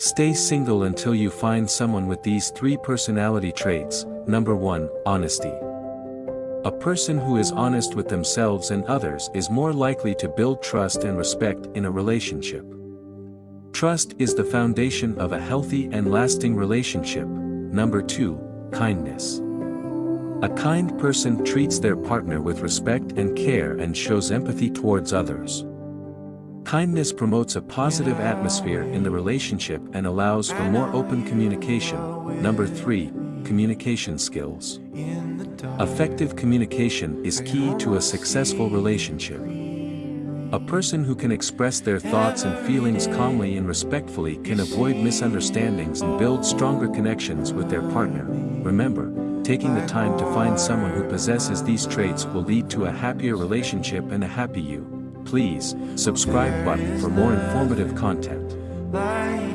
Stay single until you find someone with these three personality traits. Number 1. Honesty. A person who is honest with themselves and others is more likely to build trust and respect in a relationship. Trust is the foundation of a healthy and lasting relationship. Number 2. Kindness. A kind person treats their partner with respect and care and shows empathy towards others. Kindness promotes a positive atmosphere in the relationship and allows for more open communication. Number 3. Communication skills. Effective communication is key to a successful relationship. A person who can express their thoughts and feelings calmly and respectfully can avoid misunderstandings and build stronger connections with their partner. Remember, taking the time to find someone who possesses these traits will lead to a happier relationship and a happy you Please, subscribe button for more informative content.